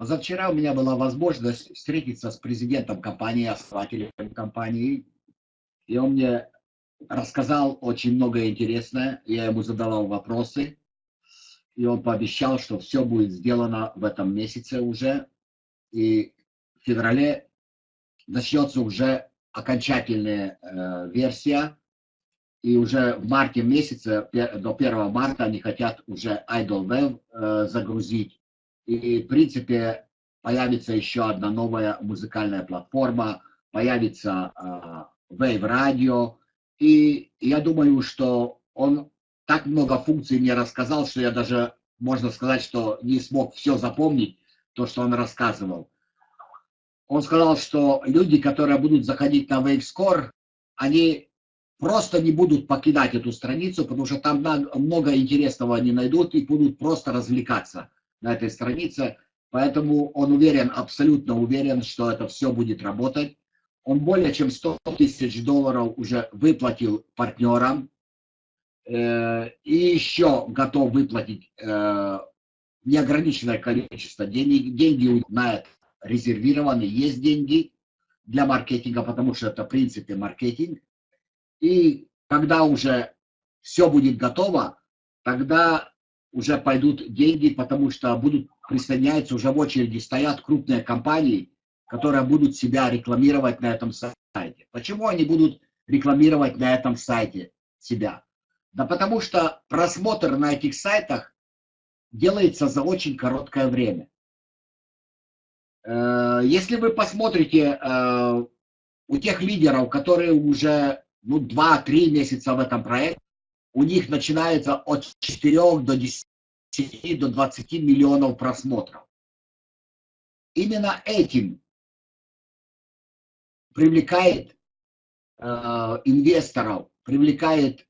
Позавчера у меня была возможность встретиться с президентом компании, основателем компании, и он мне рассказал очень многое интересное, я ему задавал вопросы, и он пообещал, что все будет сделано в этом месяце уже, и в феврале начнется уже окончательная э, версия, и уже в марте месяце, до 1 марта, они хотят уже Idol Web э, загрузить. И, в принципе, появится еще одна новая музыкальная платформа, появится э, Wave Radio. И я думаю, что он так много функций мне рассказал, что я даже, можно сказать, что не смог все запомнить, то, что он рассказывал. Он сказал, что люди, которые будут заходить на WaveScore, они просто не будут покидать эту страницу, потому что там много интересного они найдут и будут просто развлекаться на этой странице. Поэтому он уверен, абсолютно уверен, что это все будет работать. Он более чем 100 тысяч долларов уже выплатил партнерам. Э, и еще готов выплатить э, неограниченное количество денег. Деньги на это резервированы, есть деньги для маркетинга, потому что это в принципе маркетинг. И когда уже все будет готово, тогда уже пойдут деньги, потому что будут присоединяться, уже в очереди стоят крупные компании, которые будут себя рекламировать на этом сайте. Почему они будут рекламировать на этом сайте себя? Да потому что просмотр на этих сайтах делается за очень короткое время. Э, если вы посмотрите э, у тех лидеров, которые уже ну, 2-3 месяца в этом проекте, у них начинается от 4 до 10 до 20 миллионов просмотров. Именно этим привлекает э, инвесторов, привлекает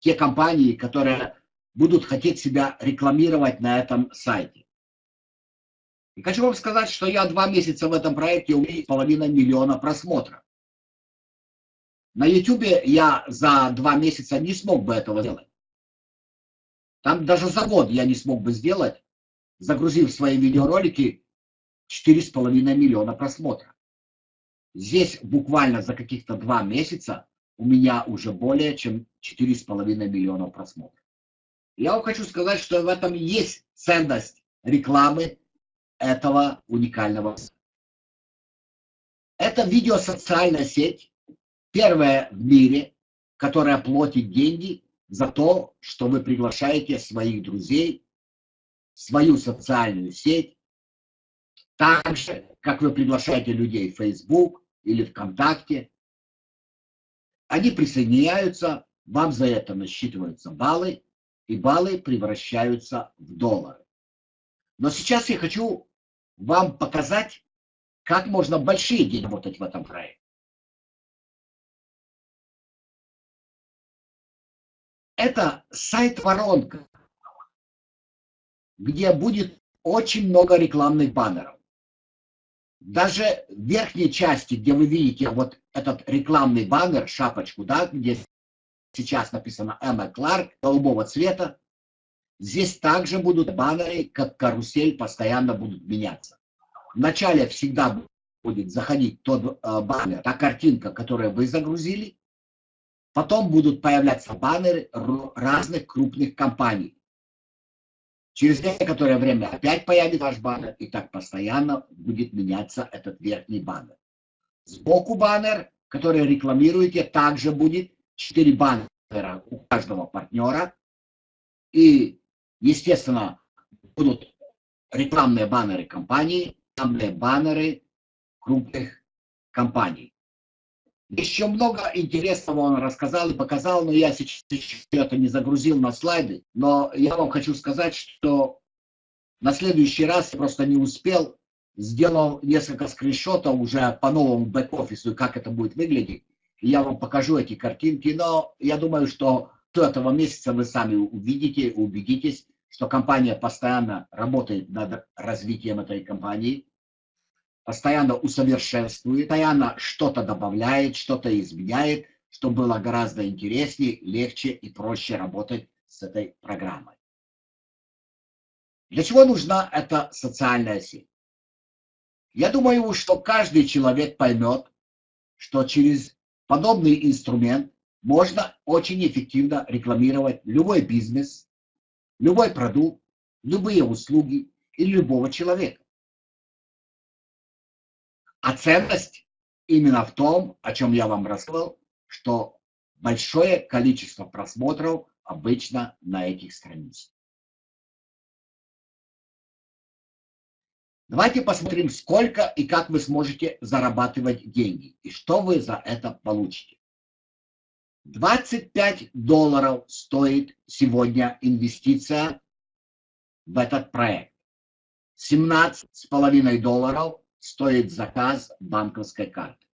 те компании, которые будут хотеть себя рекламировать на этом сайте. И хочу вам сказать, что я два месяца в этом проекте, у меня половина миллиона просмотров. На YouTube я за два месяца не смог бы этого сделать. Там даже за год я не смог бы сделать, загрузив свои видеоролики 4,5 миллиона просмотров. Здесь буквально за каких-то два месяца у меня уже более чем 4,5 миллиона просмотров. Я вам хочу сказать, что в этом есть ценность рекламы этого уникального. Это видеосоциальная сеть, Первая в мире, которая платит деньги за то, что вы приглашаете своих друзей, свою социальную сеть, так же, как вы приглашаете людей в Facebook или ВКонтакте. Они присоединяются, вам за это насчитываются баллы, и баллы превращаются в доллары. Но сейчас я хочу вам показать, как можно большие деньги работать в этом проекте. Это сайт-воронка, где будет очень много рекламных баннеров. Даже в верхней части, где вы видите вот этот рекламный баннер, шапочку, да, где сейчас написано Эмма Кларк, голубого цвета, здесь также будут баннеры, как карусель, постоянно будут меняться. Вначале всегда будет заходить тот э, баннер, та картинка, которую вы загрузили, Потом будут появляться баннеры разных крупных компаний. Через некоторое время опять появится ваш баннер, и так постоянно будет меняться этот верхний баннер. Сбоку баннер, который рекламируете, также будет 4 баннера у каждого партнера. И, естественно, будут рекламные баннеры компании, рекламные баннеры крупных компаний. Еще много интересного он рассказал и показал, но я сейчас это не загрузил на слайды. Но я вам хочу сказать, что на следующий раз я просто не успел. Сделал несколько скриншотов уже по новому бэк-офису, как это будет выглядеть. Я вам покажу эти картинки. Но я думаю, что до этого месяца вы сами увидите, убедитесь, что компания постоянно работает над развитием этой компании постоянно усовершенствует, постоянно что-то добавляет, что-то изменяет, чтобы было гораздо интереснее, легче и проще работать с этой программой. Для чего нужна эта социальная сеть? Я думаю, что каждый человек поймет, что через подобный инструмент можно очень эффективно рекламировать любой бизнес, любой продукт, любые услуги и любого человека. А ценность именно в том, о чем я вам рассказывал, что большое количество просмотров обычно на этих страницах. Давайте посмотрим, сколько и как вы сможете зарабатывать деньги, и что вы за это получите. 25 долларов стоит сегодня инвестиция в этот проект. 17,5 долларов стоит заказ банковской карты.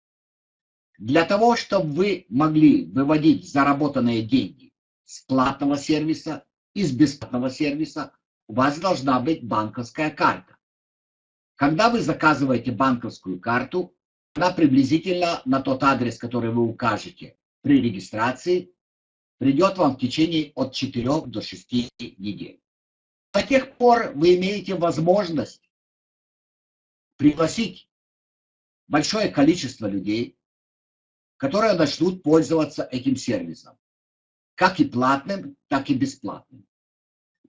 Для того, чтобы вы могли выводить заработанные деньги с платного сервиса, из бесплатного сервиса, у вас должна быть банковская карта. Когда вы заказываете банковскую карту, она приблизительно на тот адрес, который вы укажете при регистрации, придет вам в течение от 4 до 6 недель. До тех пор вы имеете возможность пригласить большое количество людей, которые начнут пользоваться этим сервисом, как и платным, так и бесплатным.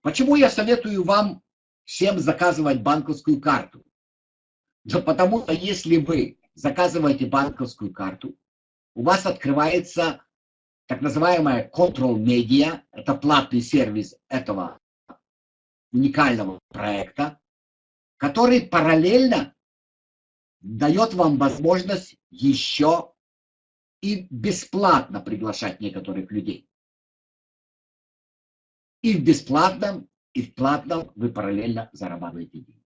Почему я советую вам всем заказывать банковскую карту? Да потому что если вы заказываете банковскую карту, у вас открывается так называемая Control Media, это платный сервис этого уникального проекта, который параллельно дает вам возможность еще и бесплатно приглашать некоторых людей. И в бесплатном, и в платном вы параллельно зарабатываете деньги.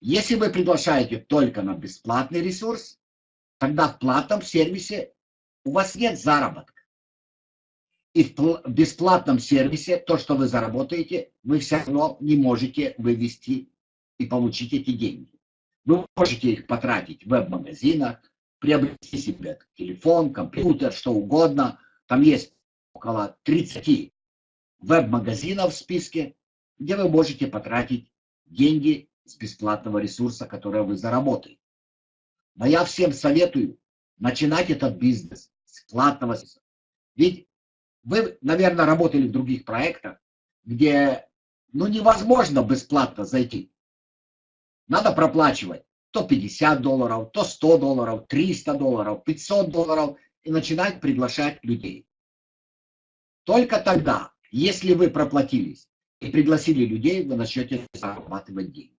Если вы приглашаете только на бесплатный ресурс, тогда в платном сервисе у вас нет заработка. И в бесплатном сервисе то, что вы заработаете, вы все равно не можете вывести и получить эти деньги. Вы можете их потратить в веб-магазинах, приобрести себе телефон, компьютер, что угодно. Там есть около 30 веб-магазинов в списке, где вы можете потратить деньги с бесплатного ресурса, который вы заработаете. Но я всем советую начинать этот бизнес с платного ресурса. Ведь вы, наверное, работали в других проектах, где ну, невозможно бесплатно зайти. Надо проплачивать то 50 долларов, то 100 долларов, 300 долларов, 500 долларов и начинать приглашать людей. Только тогда, если вы проплатились и пригласили людей, вы начнете зарабатывать деньги.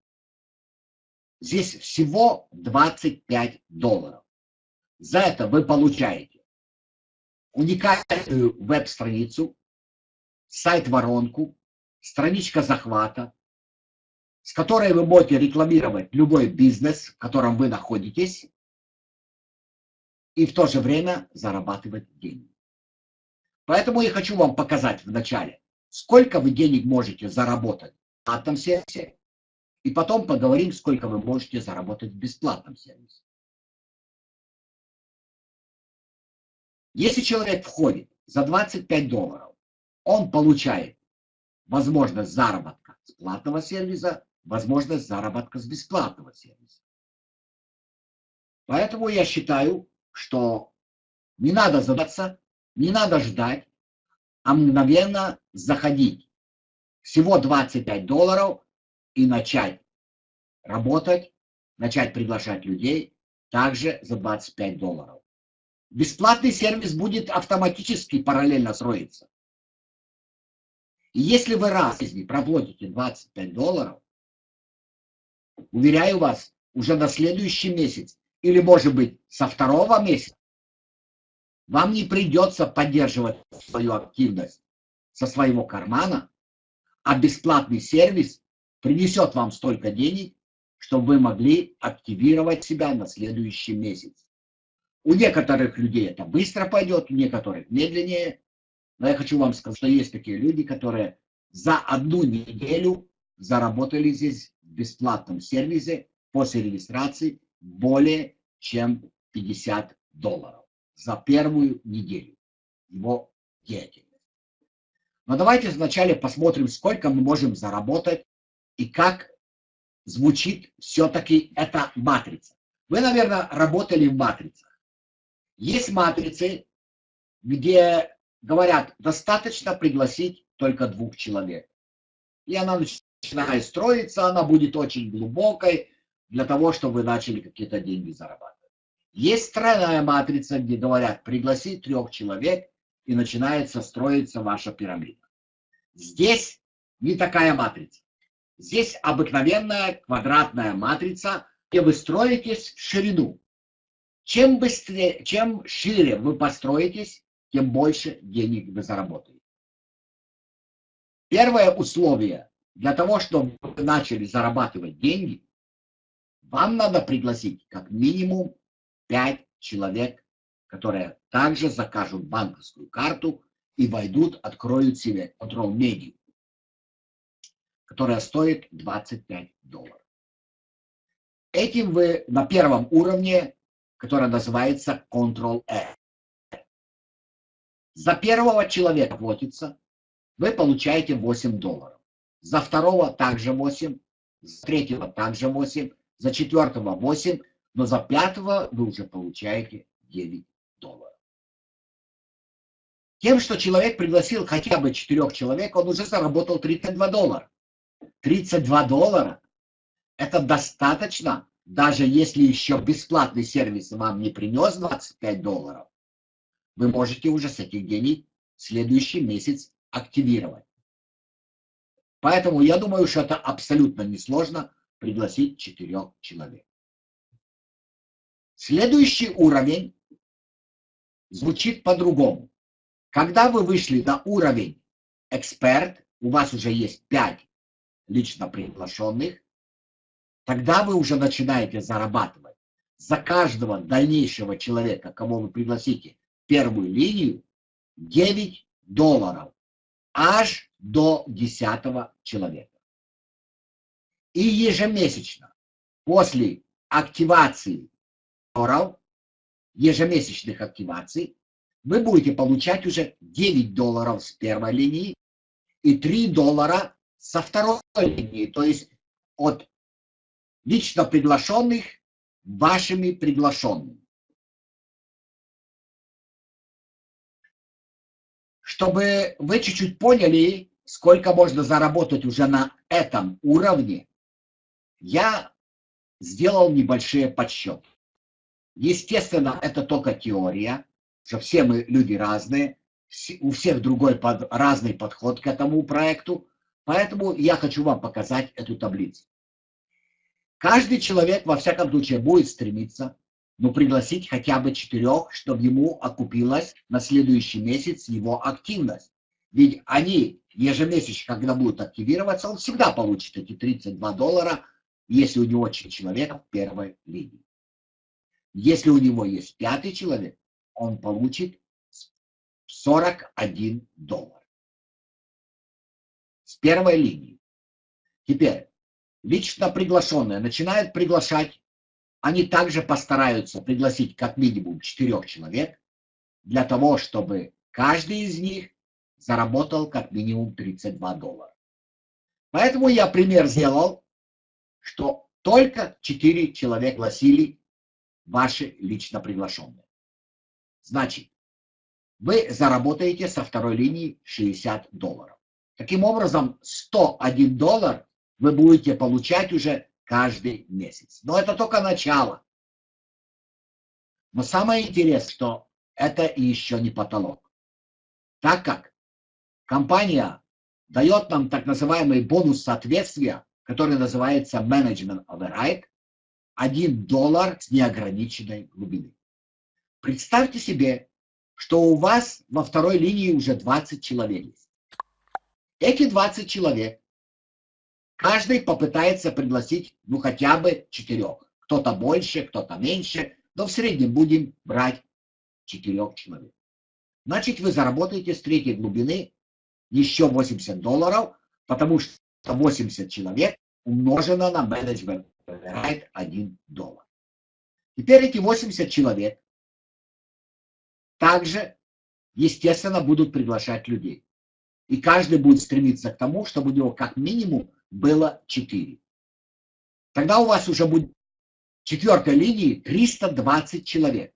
Здесь всего 25 долларов. За это вы получаете уникальную веб-страницу, сайт-воронку, страничка захвата, с которой вы можете рекламировать любой бизнес, в котором вы находитесь, и в то же время зарабатывать деньги. Поэтому я хочу вам показать вначале, сколько вы денег можете заработать в платном сервисе, и потом поговорим, сколько вы можете заработать в бесплатном сервисе. Если человек входит за 25 долларов, он получает возможность заработка с платного сервиса возможность заработка с бесплатного сервиса. Поэтому я считаю, что не надо задаться, не надо ждать, а мгновенно заходить. Всего 25 долларов и начать работать, начать приглашать людей также за 25 долларов. Бесплатный сервис будет автоматически параллельно строиться. И если вы раз из них проплатите 25 долларов, Уверяю вас, уже на следующий месяц, или может быть со второго месяца, вам не придется поддерживать свою активность со своего кармана, а бесплатный сервис принесет вам столько денег, чтобы вы могли активировать себя на следующий месяц. У некоторых людей это быстро пойдет, у некоторых медленнее. Но я хочу вам сказать, что есть такие люди, которые за одну неделю заработали здесь в бесплатном сервисе после регистрации более чем 50 долларов за первую неделю его деятельности. Но давайте вначале посмотрим, сколько мы можем заработать и как звучит все-таки это матрица. Вы, наверное, работали в матрицах. Есть матрицы, где говорят, достаточно пригласить только двух человек. И она начинает строиться, она будет очень глубокой для того, чтобы вы начали какие-то деньги зарабатывать. Есть тройная матрица, где говорят, пригласи трех человек, и начинается строиться ваша пирамида. Здесь не такая матрица. Здесь обыкновенная квадратная матрица, где вы строитесь в ширину. Чем быстрее, чем шире вы построитесь, тем больше денег вы заработаете. Первое условие для того, чтобы вы начали зарабатывать деньги, вам надо пригласить как минимум 5 человек, которые также закажут банковскую карту и войдут, откроют себе контрол медиа, которая стоит 25 долларов. Этим вы на первом уровне, который называется Control F. За первого человека платится, вы получаете 8 долларов. За второго также 8, за третьего также 8, за четвертого 8, но за пятого вы уже получаете 9 долларов. Тем, что человек пригласил хотя бы 4 человек, он уже заработал 32 доллара. 32 доллара – это достаточно, даже если еще бесплатный сервис вам не принес 25 долларов, вы можете уже с этих денег следующий месяц активировать. Поэтому я думаю, что это абсолютно несложно пригласить четырех человек. Следующий уровень звучит по-другому. Когда вы вышли на уровень эксперт, у вас уже есть 5 лично приглашенных, тогда вы уже начинаете зарабатывать за каждого дальнейшего человека, кого вы пригласите в первую линию, 9 долларов аж до 10 человека. И ежемесячно после активации долларов, ежемесячных активаций, вы будете получать уже 9 долларов с первой линии и 3 доллара со второй линии, то есть от лично приглашенных вашими приглашенными. Чтобы вы чуть-чуть поняли, сколько можно заработать уже на этом уровне, я сделал небольшие подсчеты. Естественно, это только теория, что все мы люди разные, у всех другой под, разный подход к этому проекту, поэтому я хочу вам показать эту таблицу. Каждый человек, во всяком случае, будет стремиться, ну, пригласить хотя бы четырех, чтобы ему окупилась на следующий месяц его активность. Ведь они ежемесячно, когда будут активироваться, он всегда получит эти 32 доллара, если у него человек в первой линии. Если у него есть пятый человек, он получит 41 доллар. С первой линии. Теперь, лично приглашенные начинают приглашать, они также постараются пригласить как минимум четырех человек, для того, чтобы каждый из них заработал как минимум 32 доллара. Поэтому я пример сделал, что только 4 человека гласили ваши лично приглашенные. Значит, вы заработаете со второй линии 60 долларов. Таким образом, 101 доллар вы будете получать уже каждый месяц. Но это только начало. Но самое интересное, что это еще не потолок. Так как компания дает нам так называемый бонус соответствия, который называется Management Override, 1 доллар с неограниченной глубины. Представьте себе, что у вас во второй линии уже 20 человек. Эти 20 человек, каждый попытается пригласить, ну, хотя бы четырех. Кто-то больше, кто-то меньше, но в среднем будем брать четырех человек. Значит, вы заработаете с третьей глубины еще 80 долларов, потому что 80 человек умножено на менеджмент выбирает 1 доллар. Теперь эти 80 человек также, естественно, будут приглашать людей. И каждый будет стремиться к тому, чтобы у него как минимум было 4. Тогда у вас уже будет четвертой линии 320 человек.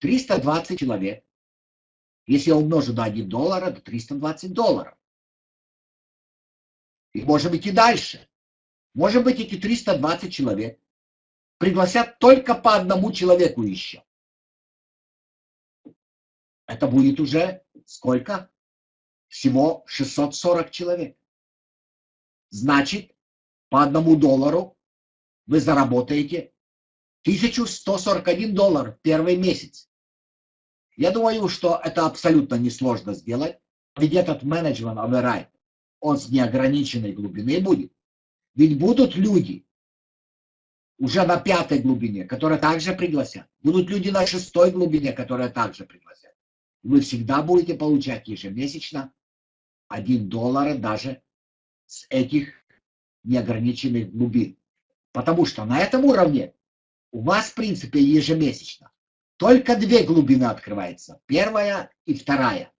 320 человек. Если я умножу на 1 доллар, это 320 долларов. И можем идти дальше. Может быть, эти 320 человек пригласят только по одному человеку еще. Это будет уже сколько? Всего 640 человек. Значит, по одному доллару вы заработаете 1141 доллар в первый месяц. Я думаю, что это абсолютно несложно сделать, ведь этот менеджмент override, он с неограниченной глубины будет. Ведь будут люди уже на пятой глубине, которые также пригласят. Будут люди на шестой глубине, которые также пригласят. Вы всегда будете получать ежемесячно 1 доллар даже с этих неограниченных глубин. Потому что на этом уровне у вас, в принципе, ежемесячно только две глубины открывается, первая и вторая.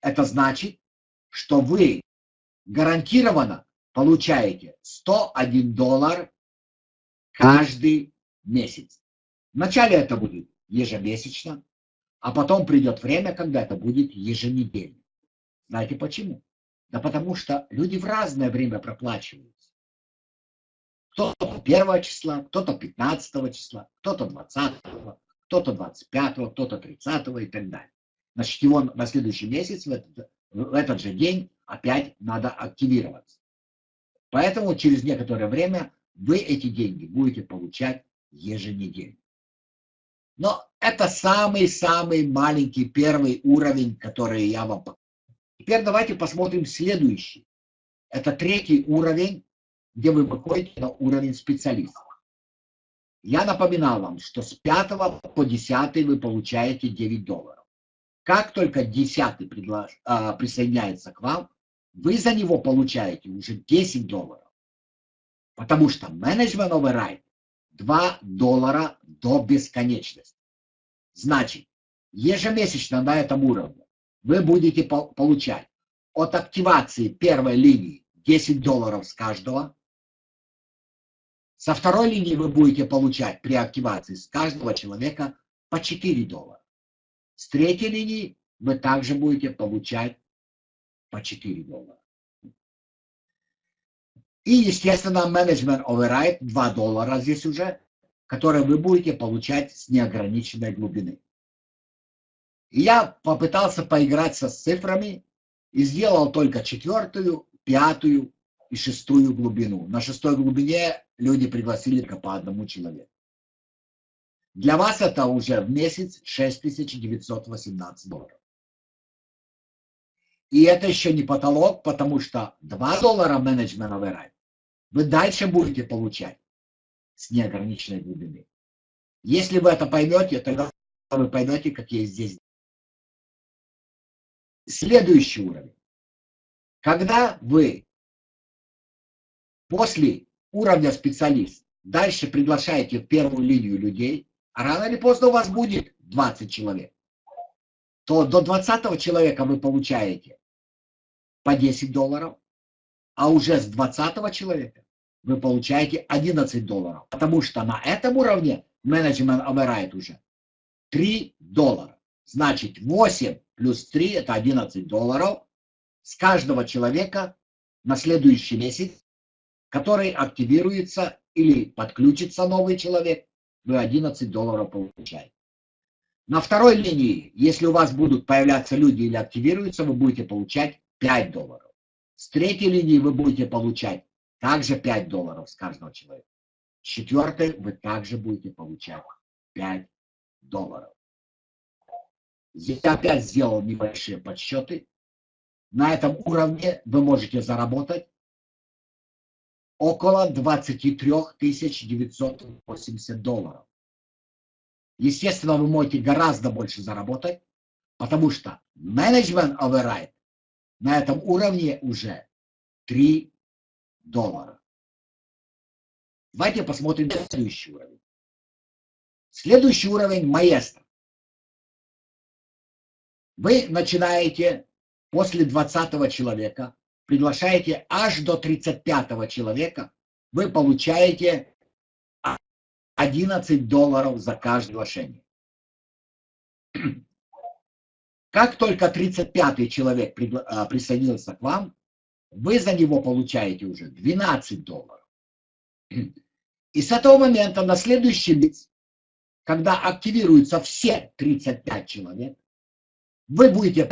Это значит, что вы гарантированно получаете 101 доллар каждый месяц. Вначале это будет ежемесячно, а потом придет время, когда это будет еженедельно. Знаете почему? Да потому что люди в разное время проплачиваются. Кто-то 1 числа, кто-то 15 числа, кто-то 20, кто-то 25, кто-то 30 и так далее. Значит, его на следующий месяц, в этот, в этот же день опять надо активироваться. Поэтому через некоторое время вы эти деньги будете получать еженедельно. Но это самый-самый маленький первый уровень, который я вам покажу. Теперь давайте посмотрим следующий. Это третий уровень, где вы выходите на уровень специалиста. Я напоминал вам, что с 5 по 10 вы получаете 9 долларов. Как только 10 приглаш... а, присоединяется к вам, вы за него получаете уже 10 долларов. Потому что менеджмент override 2 доллара до бесконечности. Значит, ежемесячно на этом уровне вы будете получать от активации первой линии 10 долларов с каждого. Со второй линии вы будете получать при активации с каждого человека по 4 доллара. С третьей линии вы также будете получать по 4 доллара. И, естественно, менеджмент override 2 доллара здесь уже, которые вы будете получать с неограниченной глубины. И я попытался поиграться с цифрами и сделал только четвертую, пятую и шестую глубину. На шестой глубине люди пригласили только по одному человеку. Для вас это уже в месяц 6918 долларов. И это еще не потолок, потому что 2 доллара менеджмент override вы дальше будете получать с неограниченной глубины. Если вы это поймете, тогда вы поймете, какие здесь. Следующий уровень. Когда вы после уровня специалист дальше приглашаете в первую линию людей, а рано или поздно у вас будет 20 человек, то до 20 человека вы получаете по 10 долларов, а уже с 20 человека вы получаете 11 долларов. Потому что на этом уровне менеджмент override уже 3 доллара. Значит 8 плюс 3 это 11 долларов с каждого человека на следующий месяц, который активируется или подключится новый человек, вы 11 долларов получаете. На второй линии, если у вас будут появляться люди или активируются, вы будете получать 5 долларов. С третьей линии вы будете получать также 5 долларов с каждого человека. С четвертой вы также будете получать 5 долларов. Здесь я опять сделал небольшие подсчеты. На этом уровне вы можете заработать около 23 980 долларов. Естественно, вы можете гораздо больше заработать, потому что менеджмент override на этом уровне уже 3 доллара. Давайте посмотрим следующий уровень. Следующий уровень маэстро. Вы начинаете после 20 человека, приглашаете аж до 35 человека, вы получаете 11 долларов за каждое приглашение. Как только 35-й человек а, присоединился к вам, вы за него получаете уже 12 долларов. И с этого момента на следующий месяц, когда активируются все 35 человек, вы будете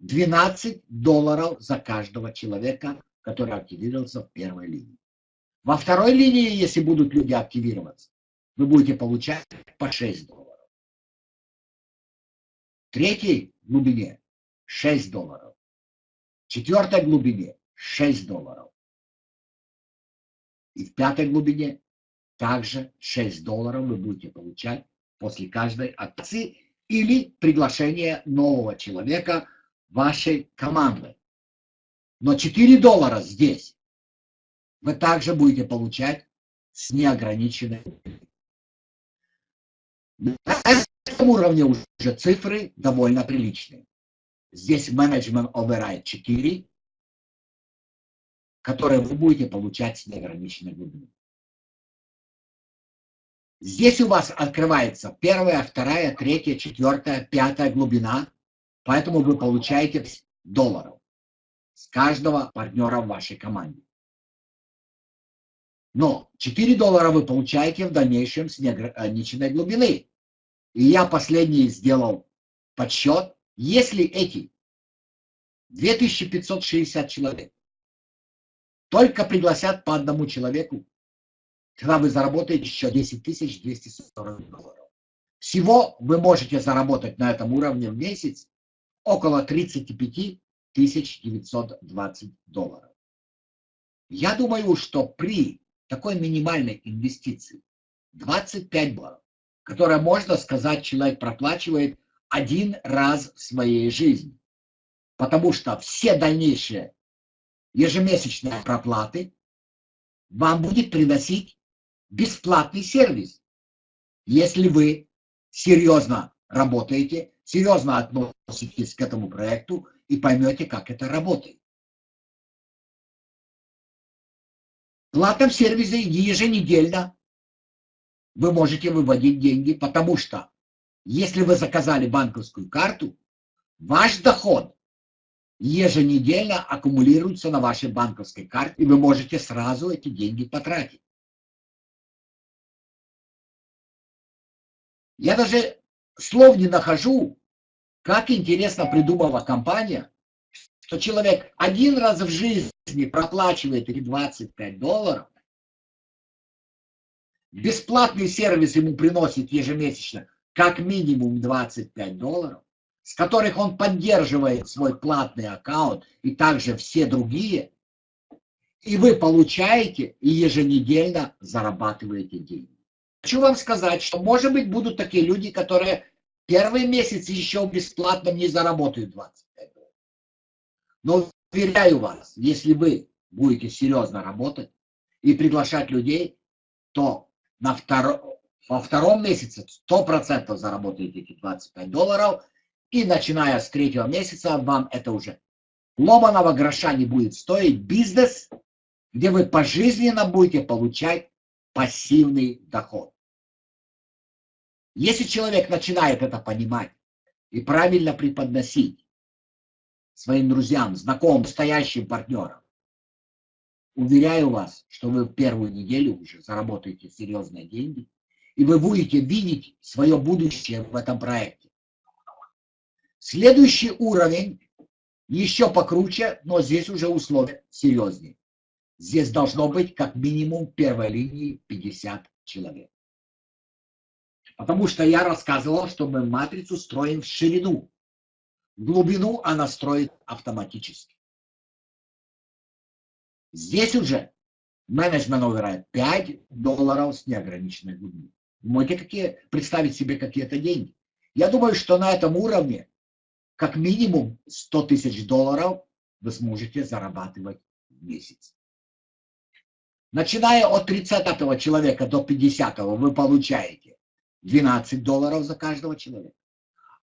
12 долларов за каждого человека, который активировался в первой линии. Во второй линии, если будут люди активироваться, вы будете получать по 6 долларов. В третьей глубине 6 долларов. В четвертой глубине 6 долларов. И в пятой глубине также 6 долларов вы будете получать после каждой акции или приглашения нового человека вашей команды. Но 4 доллара здесь вы также будете получать с неограниченной. На этом уровне уже цифры довольно приличные. Здесь менеджмент override 4, которые вы будете получать с неограниченной глубиной. Здесь у вас открывается первая, вторая, третья, четвертая, пятая глубина, поэтому вы получаете долларов с каждого партнера в вашей команде. Но 4 доллара вы получаете в дальнейшем с неограниченной глубины. И я последний сделал подсчет. Если эти 2560 человек только пригласят по одному человеку, тогда вы заработаете еще 10 240 долларов. Всего вы можете заработать на этом уровне в месяц около 35 920 долларов. Я думаю, что при такой минимальной инвестиции 25 долларов, которая, можно сказать, человек проплачивает один раз в своей жизни. Потому что все дальнейшие ежемесячные проплаты вам будет приносить бесплатный сервис, если вы серьезно работаете, серьезно относитесь к этому проекту и поймете, как это работает. платном сервисе еженедельно вы можете выводить деньги, потому что если вы заказали банковскую карту, ваш доход еженедельно аккумулируется на вашей банковской карте, и вы можете сразу эти деньги потратить. Я даже слов не нахожу, как интересно придумала компания, что человек один раз в жизни проплачивает эти 25 долларов, бесплатный сервис ему приносит ежемесячно как минимум 25 долларов, с которых он поддерживает свой платный аккаунт и также все другие, и вы получаете и еженедельно зарабатываете деньги. Хочу вам сказать, что может быть будут такие люди, которые первый месяц еще бесплатно не заработают 20. Но уверяю вас, если вы будете серьезно работать и приглашать людей, то на второ, во втором месяце 100% заработаете эти 25 долларов, и начиная с третьего месяца вам это уже ломаного гроша не будет стоить бизнес, где вы пожизненно будете получать пассивный доход. Если человек начинает это понимать и правильно преподносить, своим друзьям, знакомым, стоящим партнерам. Уверяю вас, что вы в первую неделю уже заработаете серьезные деньги, и вы будете видеть свое будущее в этом проекте. Следующий уровень еще покруче, но здесь уже условия серьезнее. Здесь должно быть как минимум первой линии 50 человек. Потому что я рассказывал, что мы матрицу строим в ширину глубину она строит автоматически. Здесь уже менеджмент override 5 долларов с неограниченной глубиной. Можете какие, представить себе какие-то деньги. Я думаю, что на этом уровне как минимум 100 тысяч долларов вы сможете зарабатывать в месяц. Начиная от 30 человека до 50 вы получаете 12 долларов за каждого человека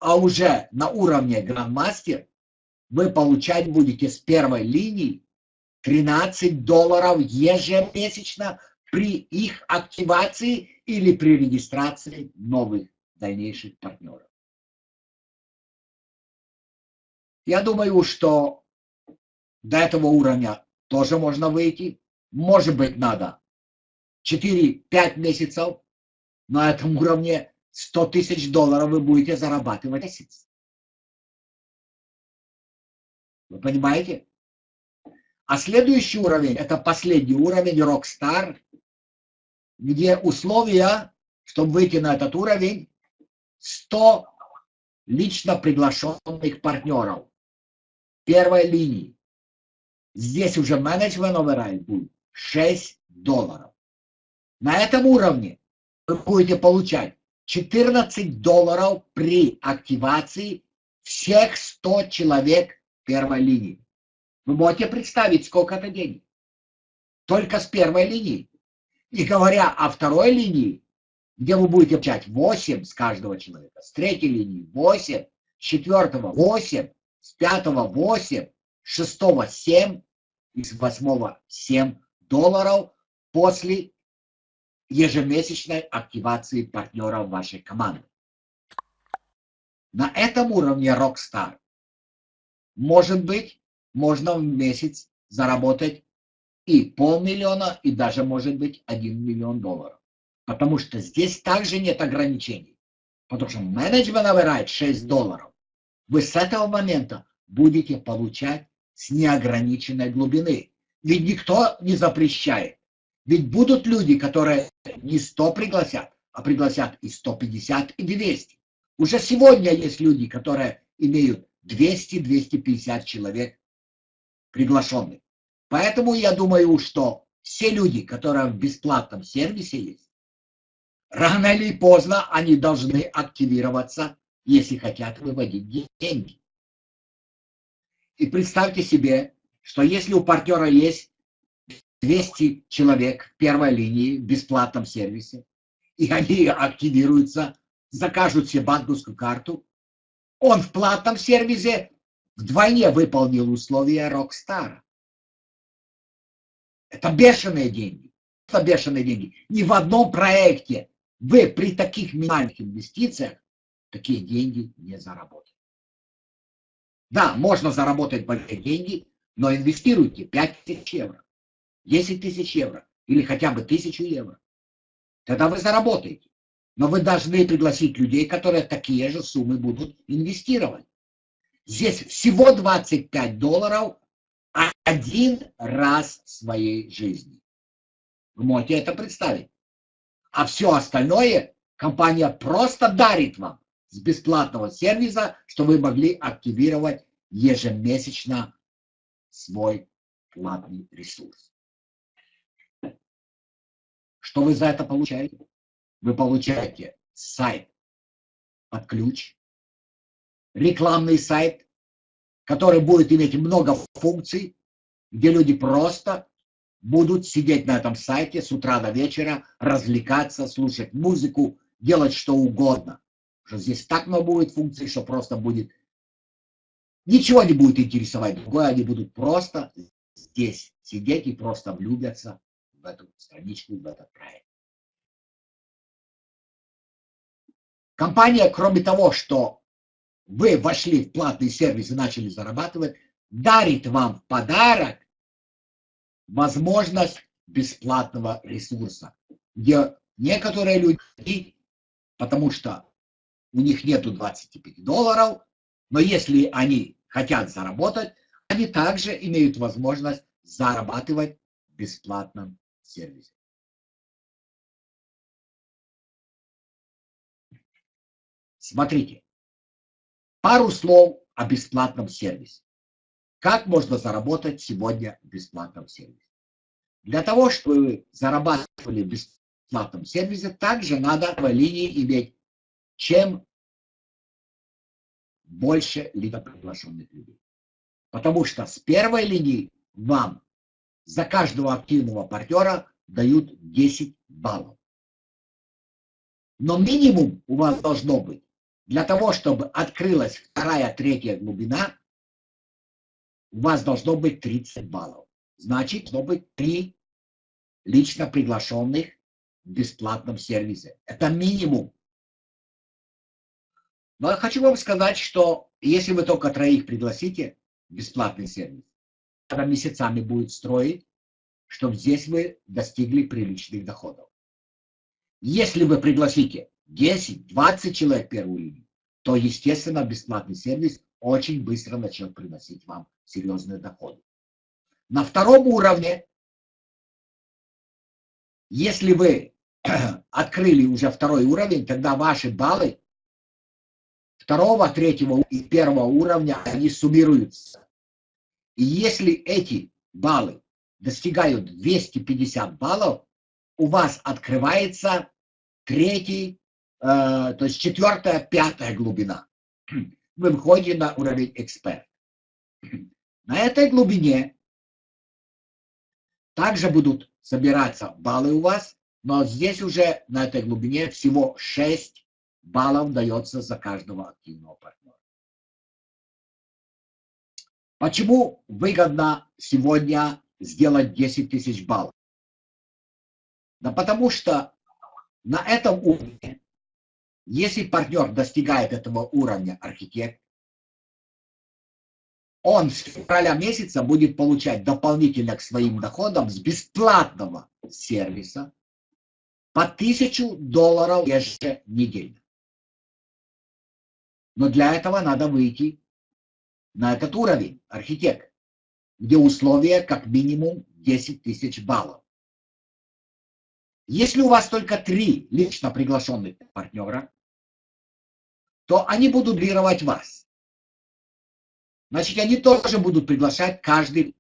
а уже на уровне грандмастер вы получать будете с первой линии 13 долларов ежемесячно при их активации или при регистрации новых дальнейших партнеров. Я думаю, что до этого уровня тоже можно выйти. Может быть, надо 4-5 месяцев на этом уровне 100 тысяч долларов вы будете зарабатывать месяц. Вы понимаете? А следующий уровень, это последний уровень, Rockstar, где условия, чтобы выйти на этот уровень, 100 лично приглашенных партнеров первой линии. Здесь уже менеджмент override будет 6 долларов. На этом уровне вы будете получать 14 долларов при активации всех 100 человек первой линии. Вы можете представить, сколько это денег? Только с первой линии. И говоря о второй линии, где вы будете получать 8 с каждого человека, с третьей линии 8, с четвертого 8, с пятого 8, с шестого 7 и с восьмого 7 долларов после ежемесячной активации партнеров вашей команды. На этом уровне Rockstar может быть, можно в месяц заработать и полмиллиона, и даже может быть 1 миллион долларов. Потому что здесь также нет ограничений. Потому что менеджмент набирает 6 долларов. Вы с этого момента будете получать с неограниченной глубины. Ведь никто не запрещает. Ведь будут люди, которые не 100 пригласят, а пригласят и 150, и 200. Уже сегодня есть люди, которые имеют 200-250 человек приглашенных. Поэтому я думаю, что все люди, которые в бесплатном сервисе есть, рано или поздно они должны активироваться, если хотят выводить деньги. И представьте себе, что если у партнера есть 200 человек в первой линии в бесплатном сервисе, и они активируются, закажут себе банковскую карту, он в платном сервисе вдвойне выполнил условия Rockstar. Это бешеные деньги. Это бешеные деньги. Ни в одном проекте вы при таких минимальных инвестициях такие деньги не заработаете. Да, можно заработать большие деньги, но инвестируйте 5 тысяч евро, 10 тысяч евро или хотя бы тысячу евро. Тогда вы заработаете. Но вы должны пригласить людей, которые такие же суммы будут инвестировать. Здесь всего 25 долларов один раз в своей жизни. Вы можете это представить. А все остальное компания просто дарит вам с бесплатного сервиса, что вы могли активировать ежемесячно свой платный ресурс. Что вы за это получаете? Вы получаете сайт под ключ, рекламный сайт, который будет иметь много функций, где люди просто будут сидеть на этом сайте с утра до вечера, развлекаться, слушать музыку, делать что угодно. Что здесь так много будет функций, что просто будет... Ничего не будет интересовать другое, они будут просто здесь сидеть и просто влюбятся в эту страничку, в этот проект. Компания, кроме того, что вы вошли в платный сервис и начали зарабатывать, дарит вам в подарок возможность бесплатного ресурса, где некоторые люди, потому что у них нету 25 долларов, но если они хотят заработать, они также имеют возможность зарабатывать в бесплатном сервисе. Смотрите, пару слов о бесплатном сервисе. Как можно заработать сегодня в бесплатном сервисе? Для того, чтобы вы зарабатывали в бесплатном сервисе, также надо в линии иметь чем больше либо приглашенных людей. Потому что с первой линии вам за каждого активного партнера дают 10 баллов. Но минимум у вас должно быть для того, чтобы открылась вторая, третья глубина, у вас должно быть 30 баллов. Значит, должно быть 3 лично приглашенных в бесплатном сервисе. Это минимум. Но я хочу вам сказать, что если вы только троих пригласите в бесплатный сервис, месяцами будет строить, чтобы здесь вы достигли приличных доходов. Если вы пригласите 10-20 человек первую линию, то, естественно, бесплатный сервис очень быстро начнет приносить вам серьезные доходы. На втором уровне, если вы открыли уже второй уровень, тогда ваши баллы второго, третьего и первого уровня, они суммируются. И если эти баллы достигают 250 баллов, у вас открывается третий, э, то есть четвертая, пятая глубина. Вы выходите на уровень эксперт. На этой глубине также будут собираться баллы у вас, но здесь уже на этой глубине всего 6 баллов дается за каждого активного партнера. Почему выгодно сегодня сделать 10 тысяч баллов? Да потому что на этом уровне, если партнер достигает этого уровня архитект, он с февраля месяца будет получать дополнительно к своим доходам с бесплатного сервиса по 1000 долларов еженедельно. Но для этого надо выйти на этот уровень, архитект, где условия как минимум 10 тысяч баллов. Если у вас только три лично приглашенных партнера, то они будут дублировать вас. Значит, они тоже будут приглашать каждый.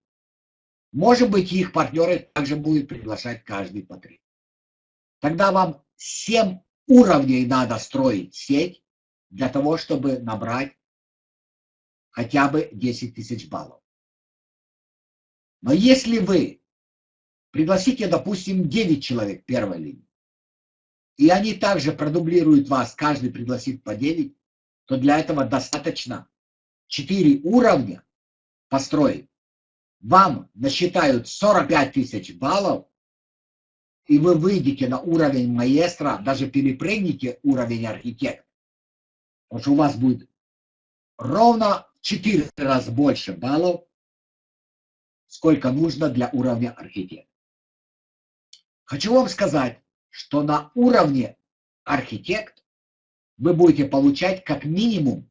Может быть, их партнеры также будут приглашать каждый по три. Тогда вам 7 уровней надо строить сеть для того, чтобы набрать хотя бы 10 тысяч баллов. Но если вы пригласите, допустим, 9 человек первой линии, и они также продублируют вас, каждый пригласит по 9, то для этого достаточно 4 уровня построить. Вам насчитают 45 тысяч баллов, и вы выйдете на уровень маэстро, даже перепрыгните уровень архитектора. Потому что у вас будет ровно 4 раза больше баллов, сколько нужно для уровня архитектора. Хочу вам сказать, что на уровне архитект вы будете получать как минимум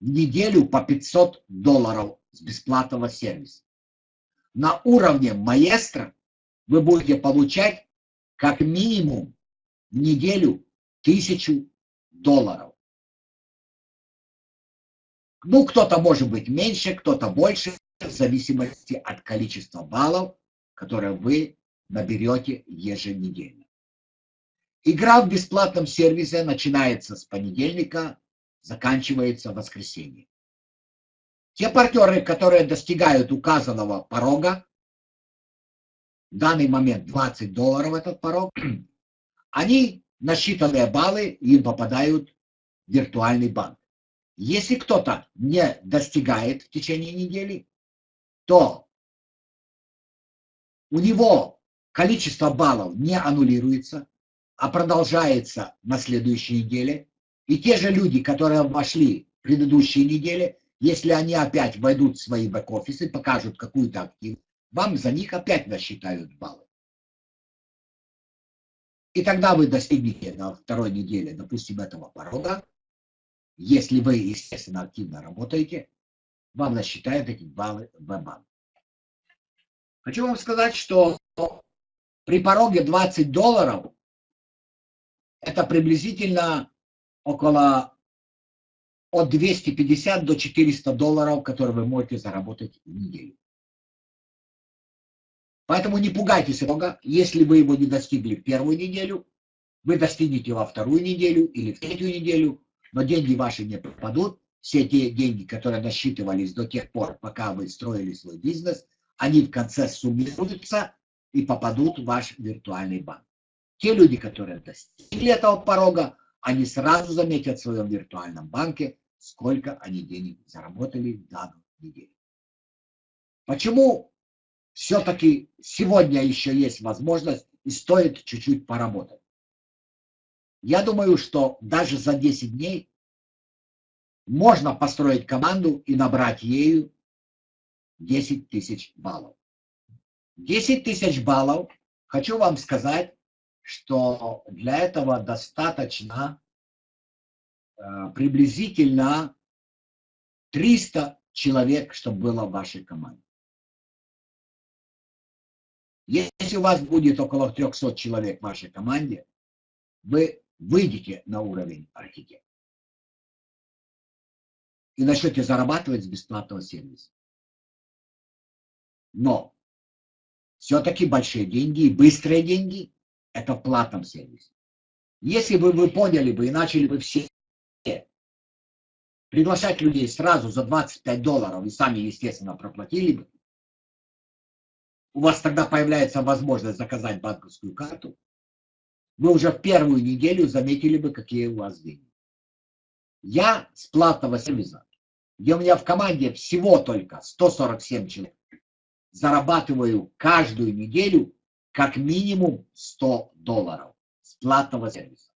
в неделю по 500 долларов с бесплатного сервиса. На уровне маэстро вы будете получать как минимум в неделю тысячу долларов. Ну, кто-то может быть меньше, кто-то больше, в зависимости от количества баллов, которые вы наберете еженедельно. Игра в бесплатном сервисе начинается с понедельника, заканчивается в воскресенье. Те партнеры, которые достигают указанного порога, в данный момент 20 долларов этот порог, они на баллы им попадают в виртуальный банк. Если кто-то не достигает в течение недели, то у него количество баллов не аннулируется, а продолжается на следующей неделе. И те же люди, которые вошли в предыдущие недели, если они опять войдут в свои бэк-офисы, покажут какую-то активность, вам за них опять насчитают баллы. И тогда вы достигнете на второй неделе, допустим, этого порога. Если вы, естественно, активно работаете, вам насчитают эти баллы в банк. Хочу вам сказать, что при пороге 20 долларов это приблизительно около от 250 до 400 долларов, которые вы можете заработать в неделю. Поэтому не пугайтесь Бога, если вы его не достигли в первую неделю, вы достигнете во вторую неделю или в третью неделю, но деньги ваши не пропадут. Все те деньги, которые насчитывались до тех пор, пока вы строили свой бизнес, они в конце суммируются и попадут в ваш виртуальный банк. Те люди, которые достигли этого порога, они сразу заметят в своем виртуальном банке, сколько они денег заработали в данную неделю. Почему все-таки сегодня еще есть возможность и стоит чуть-чуть поработать. Я думаю, что даже за 10 дней можно построить команду и набрать ею 10 тысяч баллов. 10 тысяч баллов, хочу вам сказать, что для этого достаточно э, приблизительно 300 человек, чтобы было в вашей команде. Если у вас будет около 300 человек в вашей команде, вы выйдете на уровень архитектора и начнете зарабатывать с бесплатного сервиса. Но все-таки большие деньги и быстрые деньги – это в платном сервисе. Если бы вы поняли бы и начали бы все приглашать людей сразу за 25 долларов и сами, естественно, проплатили бы, у вас тогда появляется возможность заказать банковскую карту, вы уже в первую неделю заметили бы, какие у вас деньги. Я с платного сервиса, где у меня в команде всего только 147 человек, зарабатываю каждую неделю как минимум 100 долларов с платного сервиса.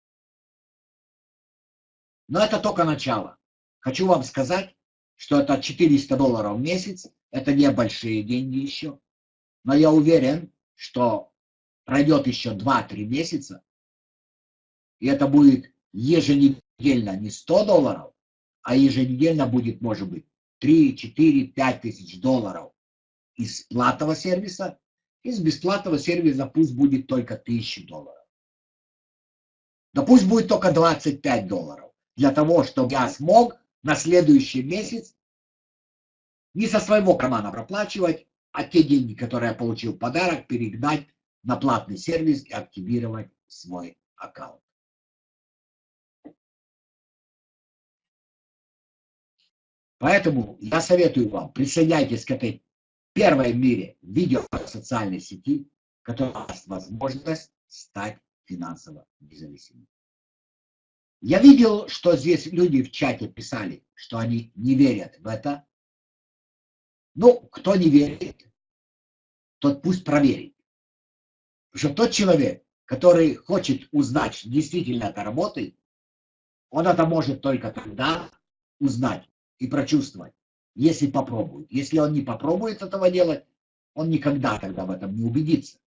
Но это только начало. Хочу вам сказать, что это 400 долларов в месяц, это небольшие деньги еще, но я уверен, что пройдет еще 2-3 месяца, и это будет еженедельно не 100 долларов, а еженедельно будет, может быть, 3, 4, 5 тысяч долларов из платного сервиса, из бесплатного сервиса пусть будет только 1000 долларов. Да пусть будет только 25 долларов, для того, чтобы я смог на следующий месяц не со своего кармана проплачивать, а те деньги, которые я получил в подарок, перегнать на платный сервис и активировать свой аккаунт. Поэтому я советую вам, присоединяйтесь к этой первой в мире видео социальной сети, которая даст возможность стать финансово независимым. Я видел, что здесь люди в чате писали, что они не верят в это. Ну, кто не верит, тот пусть проверит. Потому что тот человек, который хочет узнать, действительно это работает, он это может только тогда узнать, и прочувствовать, если попробует. Если он не попробует этого делать, он никогда тогда в этом не убедится.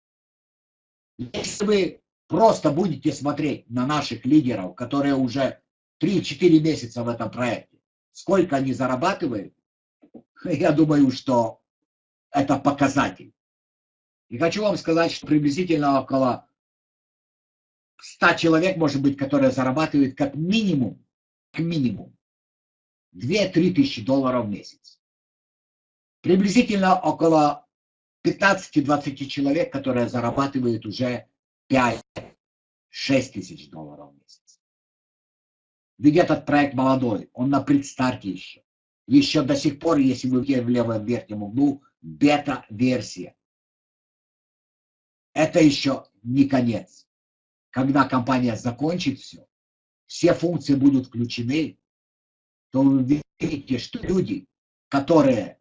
Если вы просто будете смотреть на наших лидеров, которые уже 3-4 месяца в этом проекте, сколько они зарабатывают, я думаю, что это показатель. И хочу вам сказать, что приблизительно около 100 человек, может быть, которые зарабатывают как минимум, как минимум 2-3 тысячи долларов в месяц. Приблизительно около 15-20 человек, которые зарабатывают уже 5-6 тысяч долларов в месяц. Ведь этот проект молодой, он на предстарте еще. Еще до сих пор, если вы в левом верхнем углу, бета-версия. Это еще не конец. Когда компания закончит все, все функции будут включены, то вы видите, что люди, которые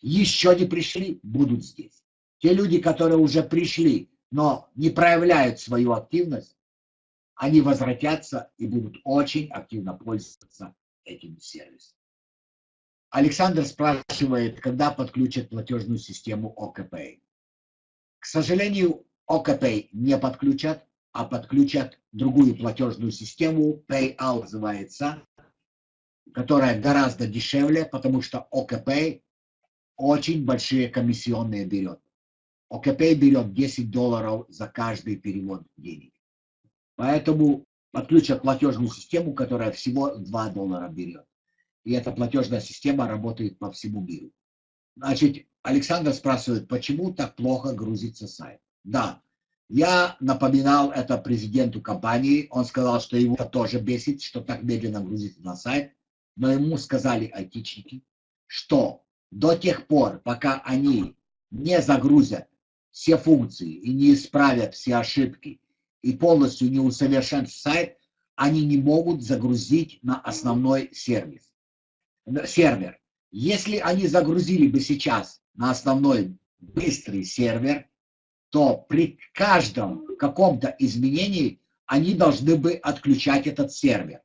еще не пришли, будут здесь. Те люди, которые уже пришли, но не проявляют свою активность, они возвратятся и будут очень активно пользоваться этим сервисом. Александр спрашивает, когда подключат платежную систему OKPay. К сожалению, OKPay не подключат, а подключат другую платежную систему, PayAll называется, которая гораздо дешевле, потому что ОКП очень большие комиссионные берет. ОКП берет 10 долларов за каждый перевод денег. Поэтому подключат платежную систему, которая всего 2 доллара берет. И эта платежная система работает по всему миру. Значит, Александр спрашивает, почему так плохо грузится сайт? Да, я напоминал это президенту компании, он сказал, что его тоже бесит, что так медленно грузится на сайт но ему сказали айтичники, что до тех пор, пока они не загрузят все функции и не исправят все ошибки и полностью не усовершенствуют сайт, они не могут загрузить на основной сервис, сервер. Если они загрузили бы сейчас на основной быстрый сервер, то при каждом каком-то изменении они должны бы отключать этот сервер.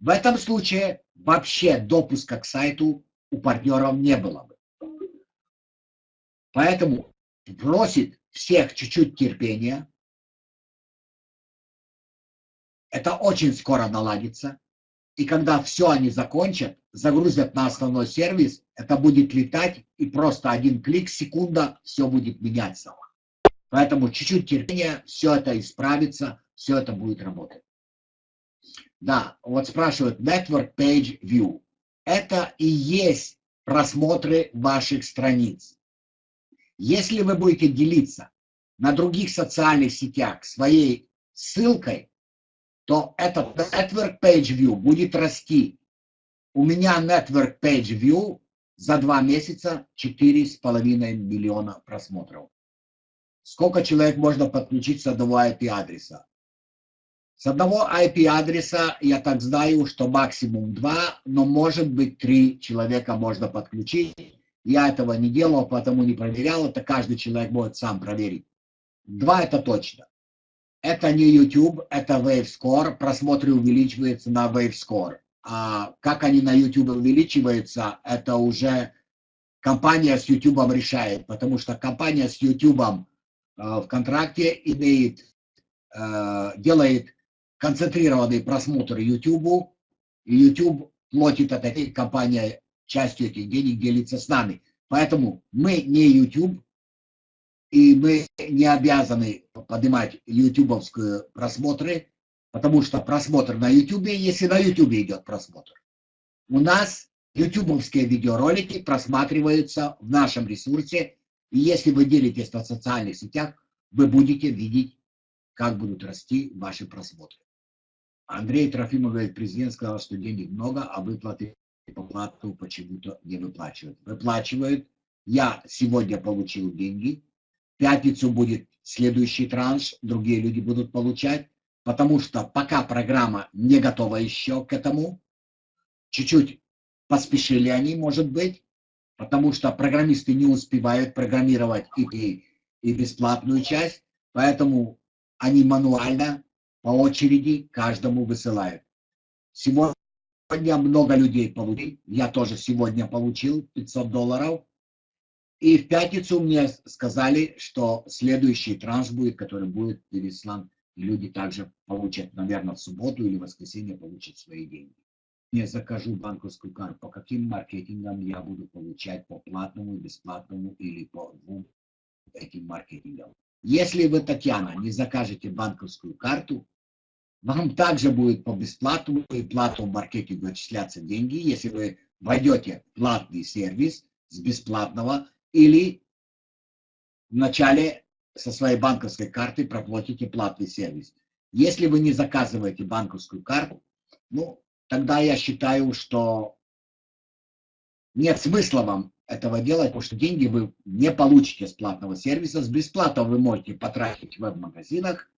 В этом случае вообще допуска к сайту у партнеров не было бы. Поэтому просит всех чуть-чуть терпения. Это очень скоро наладится. И когда все они закончат, загрузят на основной сервис, это будет летать, и просто один клик, секунда, все будет меняться. Поэтому чуть-чуть терпения, все это исправится, все это будет работать. Да, вот спрашивают Network Page View. Это и есть просмотры ваших страниц. Если вы будете делиться на других социальных сетях своей ссылкой, то этот Network Page View будет расти. У меня Network Page View за два месяца 4,5 миллиона просмотров. Сколько человек можно подключить с одного IP-адреса? С одного IP-адреса я так знаю, что максимум два, но может быть три человека можно подключить. Я этого не делал, потому не проверял. Это каждый человек может сам проверить. Два это точно. Это не YouTube, это WaveScore. Просмотры увеличиваются на WaveScore. А как они на YouTube увеличиваются, это уже компания с YouTube решает, потому что компания с YouTube э, в контракте имеет, э, делает концентрированный просмотр YouTube, YouTube платит от этой компании частью этих денег, делится с нами. Поэтому мы не YouTube, и мы не обязаны поднимать ютубовские просмотры, потому что просмотр на YouTube, если на YouTube идет просмотр. У нас ютубовские видеоролики просматриваются в нашем ресурсе, и если вы делитесь на социальных сетях, вы будете видеть, как будут расти ваши просмотры. Андрей Трофимов президент сказал, что денег много, а выплаты по плату почему-то не выплачивают. Выплачивают. Я сегодня получил деньги. В пятницу будет следующий транш, другие люди будут получать, потому что пока программа не готова еще к этому, чуть-чуть поспешили они, может быть, потому что программисты не успевают программировать и, и бесплатную часть, поэтому они мануально по очереди каждому высылают. Сегодня много людей получили, я тоже сегодня получил 500 долларов. И в пятницу мне сказали, что следующий транш будет, который будет переслан, и люди также получат, наверное, в субботу или воскресенье получат свои деньги. Я закажу банковскую карту, по каким маркетингам я буду получать, по платному, бесплатному или по двум этим маркетингам. Если вы, Татьяна, не закажете банковскую карту, вам также будет по бесплатному и платному маркетингу отчисляться деньги, если вы войдете в платный сервис с бесплатного или вначале со своей банковской карты проплатите платный сервис. Если вы не заказываете банковскую карту, ну, тогда я считаю, что нет смысла вам этого делать, потому что деньги вы не получите с платного сервиса. С бесплатного вы можете потратить в веб-магазинах.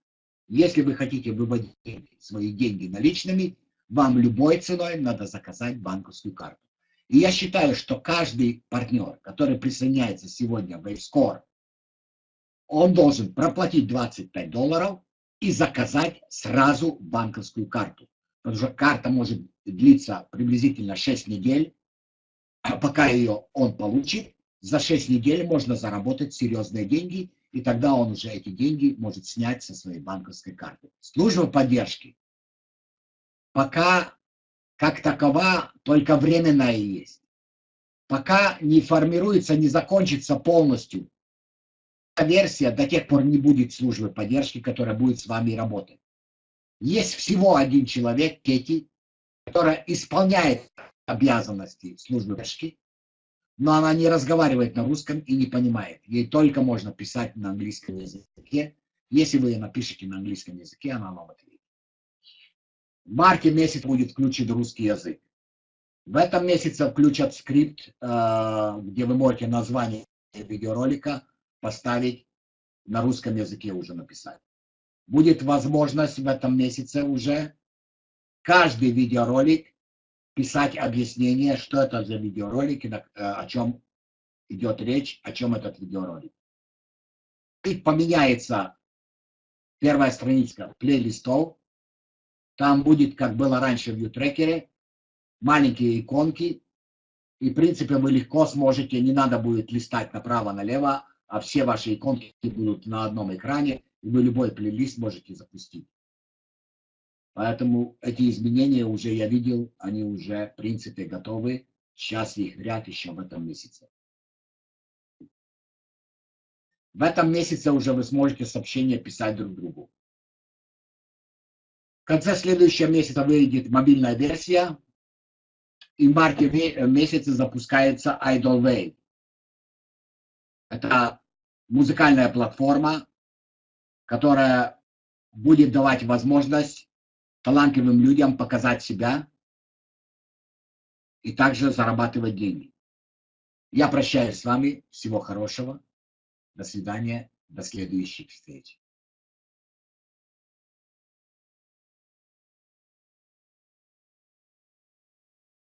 Если вы хотите выводить свои деньги наличными, вам любой ценой надо заказать банковскую карту. И я считаю, что каждый партнер, который присоединяется сегодня в WaveScore, он должен проплатить 25 долларов и заказать сразу банковскую карту. Потому что карта может длиться приблизительно 6 недель, пока ее он получит, за 6 недель можно заработать серьезные деньги, и тогда он уже эти деньги может снять со своей банковской карты. Служба поддержки пока как такова только временная есть. Пока не формируется, не закончится полностью версия, до тех пор не будет службы поддержки, которая будет с вами работать. Есть всего один человек, Кети, которая исполняет обязанности службы поддержки, но она не разговаривает на русском и не понимает. Ей только можно писать на английском языке. Если вы напишете на английском языке, она вам ответит. В марте месяц будет включен русский язык. В этом месяце включат скрипт, э, где вы можете название видеоролика поставить на русском языке уже написать. Будет возможность в этом месяце уже каждый видеоролик писать объяснение, что это за видеоролики, э, о чем идет речь, о чем этот видеоролик. И поменяется первая страница плейлистов. Там будет, как было раньше в Ютрекере, маленькие иконки. И, в принципе, вы легко сможете, не надо будет листать направо-налево, а все ваши иконки будут на одном экране, и вы любой плейлист можете запустить. Поэтому эти изменения уже я видел, они уже, в принципе, готовы. Сейчас их ряд еще в этом месяце. В этом месяце уже вы сможете сообщения писать друг другу. В конце следующего месяца выйдет мобильная версия, и в марте месяце запускается Idol Wave. Это музыкальная платформа, которая будет давать возможность талантливым людям показать себя и также зарабатывать деньги. Я прощаюсь с вами. Всего хорошего. До свидания. До следующих встреч.